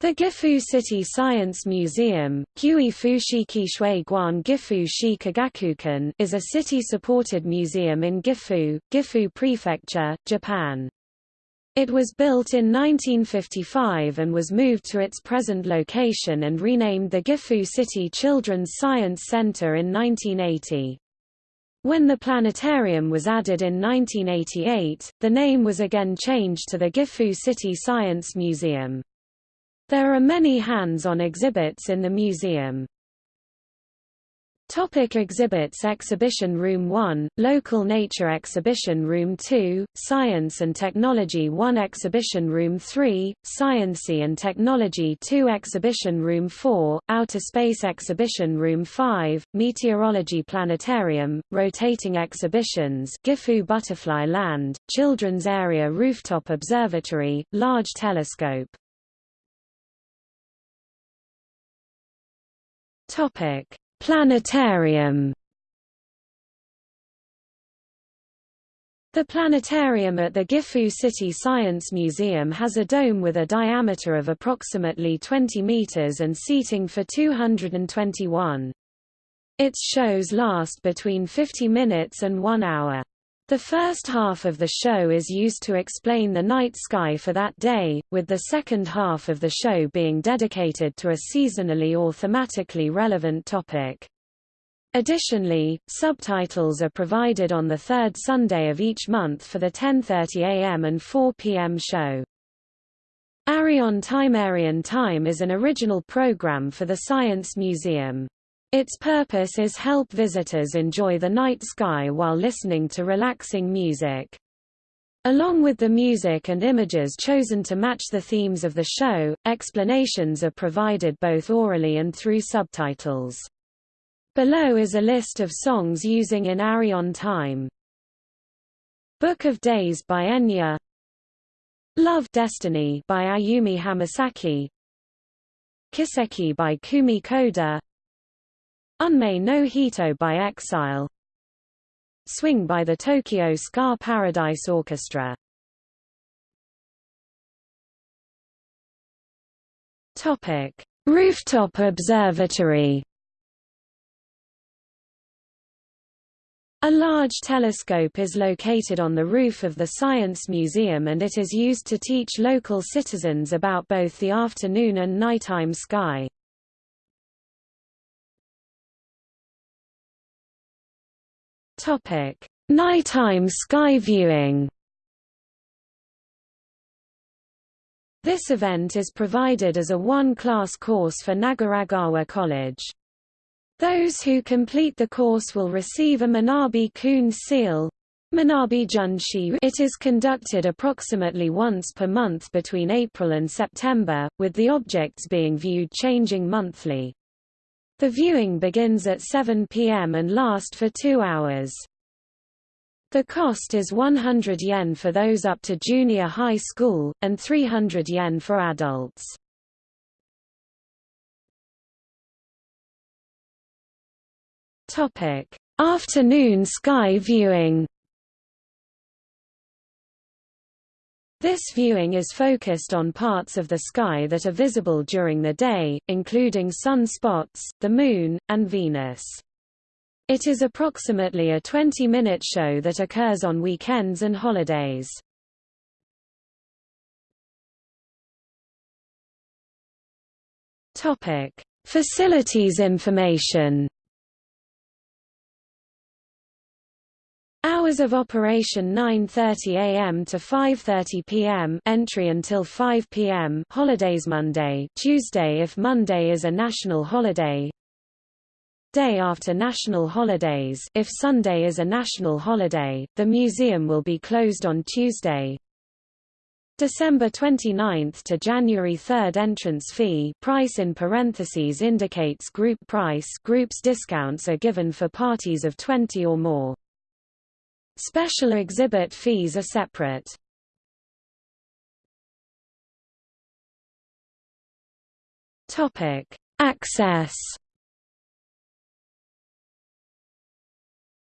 The Gifu City Science Museum, Gifu is a city-supported museum in Gifu, Gifu Prefecture, Japan. It was built in 1955 and was moved to its present location and renamed the Gifu City Children's Science Center in 1980. When the planetarium was added in 1988, the name was again changed to the Gifu City Science Museum. There are many hands-on exhibits in the museum. Topic exhibits Exhibition Room 1, Local Nature Exhibition Room 2, Science and Technology 1 Exhibition Room 3, Sciency and Technology 2 Exhibition Room 4, Outer Space Exhibition Room 5, Meteorology Planetarium, Rotating Exhibitions Gifu Butterfly Land, Children's Area Rooftop Observatory, Large Telescope Topic: Planetarium. The planetarium at the Gifu City Science Museum has a dome with a diameter of approximately 20 meters and seating for 221. Its shows last between 50 minutes and 1 hour. The first half of the show is used to explain the night sky for that day, with the second half of the show being dedicated to a seasonally or thematically relevant topic. Additionally, subtitles are provided on the third Sunday of each month for the 10.30 am and 4 pm show. Arion Time Arion Time is an original program for the Science Museum. Its purpose is help visitors enjoy the night sky while listening to relaxing music. Along with the music and images chosen to match the themes of the show, explanations are provided both orally and through subtitles. Below is a list of songs using in Arion time. Book of Days by Enya Love Destiny by Ayumi Hamasaki Kiseki by Kumi Koda Unmei no Hito by Exile Swing by the Tokyo Ska Paradise Orchestra Topic: Rooftop Observatory. A large telescope is located on the roof of the Science Museum and it is used to teach local citizens about both the afternoon and nighttime sky. Topic: Nighttime sky viewing. This event is provided as a one-class course for Nagaragawa College. Those who complete the course will receive a Manabi-kun seal. Manabi Junshi It is conducted approximately once per month between April and September, with the objects being viewed changing monthly. The viewing begins at 7 p.m. and last for two hours. The cost is 100 yen for those up to junior high school, and 300 yen for adults. Afternoon sky viewing This viewing is focused on parts of the sky that are visible during the day, including sun spots, the Moon, and Venus. It is approximately a 20-minute show that occurs on weekends and holidays. Facilities information Hours of operation 9:30 a.m. to 5:30 p.m. Entry until 5 p.m. Holidays Monday, Tuesday if Monday is a national holiday. Day after national holidays, if Sunday is a national holiday, the museum will be closed on Tuesday. December 29 to January 3 entrance fee price in parentheses indicates group price groups discounts are given for parties of 20 or more. Special exhibit fees are separate. Topic: Access.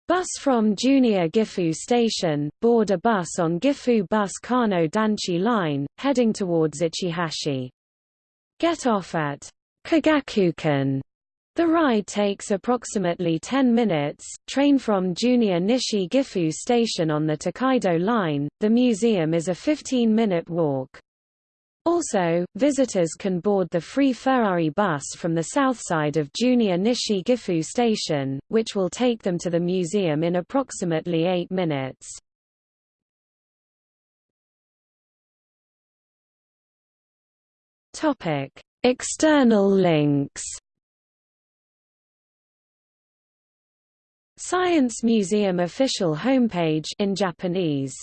Bus from Junior Gifu Station, board a bus on Gifu Bus Kano Danchi Line, heading towards Ichihashi. Get off at Kagakukan. The ride takes approximately 10 minutes. Train from Junior Nishi Gifu Station on the Tokaido Line. The museum is a 15 minute walk. Also, visitors can board the free Ferrari bus from the south side of Junior Nishi Gifu Station, which will take them to the museum in approximately 8 minutes. External links. Science Museum official homepage in Japanese